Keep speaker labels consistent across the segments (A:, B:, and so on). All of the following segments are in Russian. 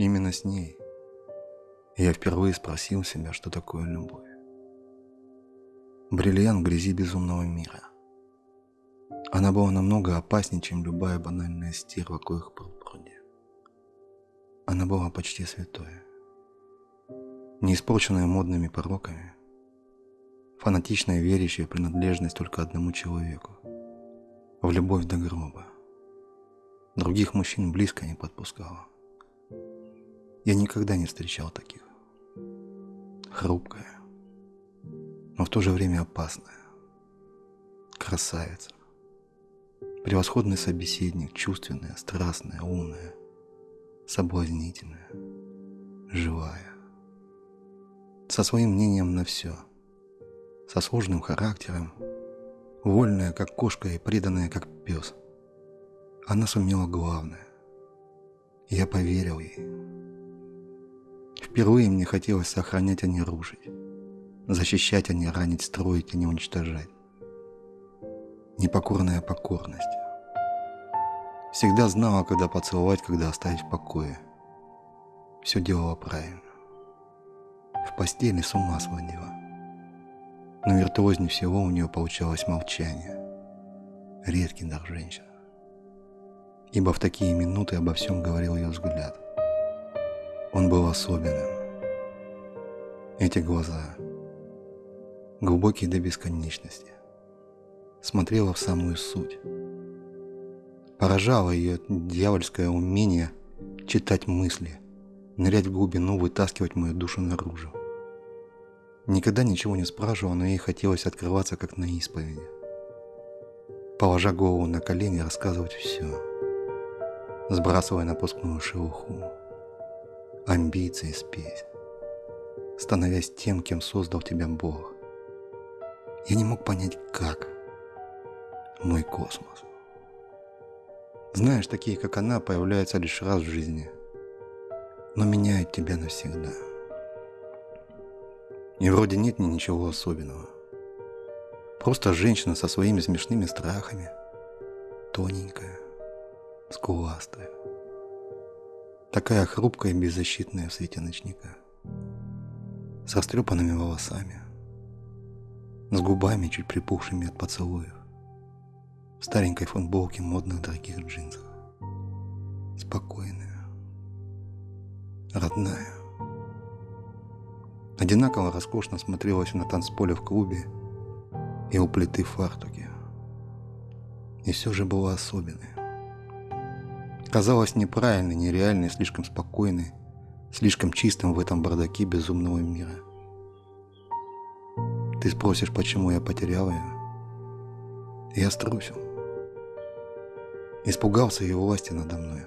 A: Именно с ней я впервые спросил себя, что такое любовь. Бриллиант в грязи безумного мира. Она была намного опаснее, чем любая банальная стерва, коих был пруде. Она была почти святой, не испорченная модными пороками, фанатичная верящая принадлежность только одному человеку, в любовь до гроба. Других мужчин близко не подпускала. Я никогда не встречал таких. Хрупкая, но в то же время опасная. Красавица. Превосходный собеседник, чувственная, страстная, умная, соблазнительная, живая. Со своим мнением на все. Со сложным характером, вольная, как кошка, и преданная, как пес. Она сумела главное. Я поверил ей. Впервые мне хотелось сохранять, а не рушить. Защищать, а не ранить, строить, а не уничтожать. Непокорная покорность. Всегда знала, когда поцеловать, когда оставить в покое. Все делала правильно. В постели с ума сводила. Но виртуознее всего у нее получалось молчание. Редкий дар женщин. Ибо в такие минуты обо всем говорил ее взгляд. Он был особенным. Эти глаза, глубокие до бесконечности, смотрела в самую суть Поражало ее дьявольское умение читать мысли, нырять в глубину, вытаскивать мою душу наружу. Никогда ничего не спрашивала, но ей хотелось открываться, как на исповеди. Положа голову на колени, рассказывать все, сбрасывая напускную шелуху, амбиции спесь, становясь тем, кем создал тебя Бог. Я не мог понять, как. Мой космос. Знаешь, такие, как она, появляются лишь раз в жизни, но меняют тебя навсегда. И вроде нет ни ничего особенного. Просто женщина со своими смешными страхами, тоненькая, скуластая, такая хрупкая и беззащитная в свете ночника, с растрепанными волосами, с губами, чуть припухшими от поцелуев, в старенькой футболке модных дорогих джинсах. Спокойная, родная. Одинаково роскошно смотрелась на танцполе в клубе и у плиты фартуке. И все же была особенной. Казалось неправильной, нереальной, слишком спокойной, слишком чистым в этом бардаке безумного мира. Ты спросишь, почему я потерял ее? Я струсил. Испугался ее власти надо мной.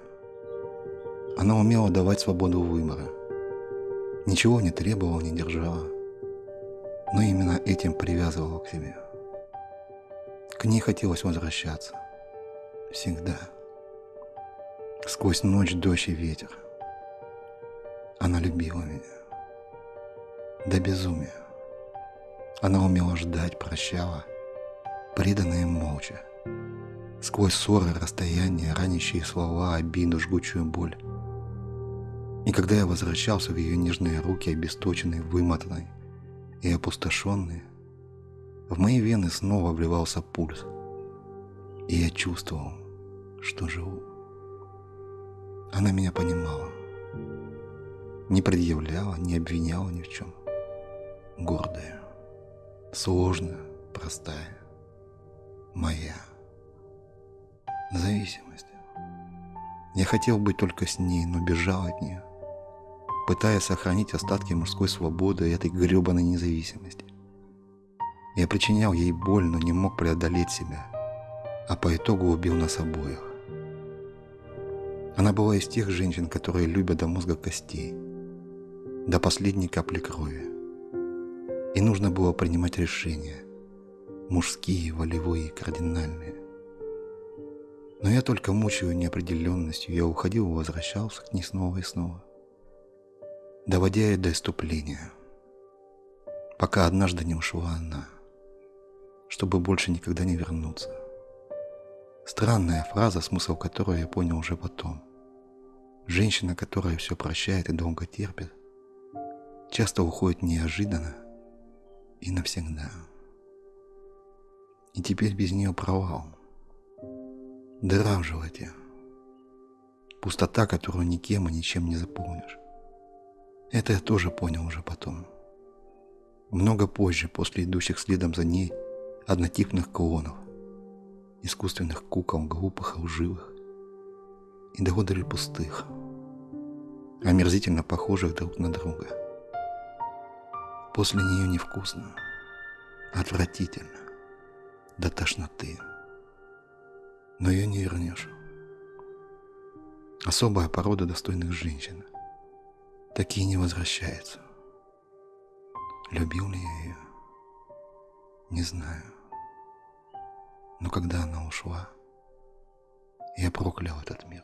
A: Она умела давать свободу выбора. Ничего не требовала, не держала. Но именно этим привязывала к себе. К ней хотелось возвращаться. Всегда. Сквозь ночь, дождь и ветер. Она любила меня. До безумия. Она умела ждать, прощала, преданная молча сквозь ссоры, расстояния, ранящие слова, обиду, жгучую боль. И когда я возвращался в ее нежные руки, обесточенные, вымотанные и опустошенные, в мои вены снова вливался пульс, и я чувствовал, что живу. Она меня понимала, не предъявляла, не обвиняла ни в чем. Гордая, сложная, простая, моя зависимость. Я хотел быть только с ней, но бежал от нее, пытаясь сохранить остатки мужской свободы и этой гребаной независимости. Я причинял ей боль, но не мог преодолеть себя, а по итогу убил нас обоих. Она была из тех женщин, которые любят до мозга костей, до последней капли крови. И нужно было принимать решения, мужские, волевые, кардинальные. Но я только мучаю неопределенностью, я уходил и возвращался к ней снова и снова, доводя ее до иступления, пока однажды не ушла она, чтобы больше никогда не вернуться. Странная фраза, смысл которой я понял уже потом. Женщина, которая все прощает и долго терпит, часто уходит неожиданно и навсегда. И теперь без нее провал. Дыра в животе. Пустота, которую никем и ничем не заполнишь. Это я тоже понял уже потом. Много позже, после идущих следом за ней однотипных клонов, искусственных кукол, глупых и лживых, и до одури пустых, омерзительно похожих друг на друга. После нее невкусно, отвратительно, до тошноты. Но ее не вернешь. Особая порода достойных женщин. Такие не возвращаются. Любил ли я ее? Не знаю. Но когда она ушла, я проклял этот мир.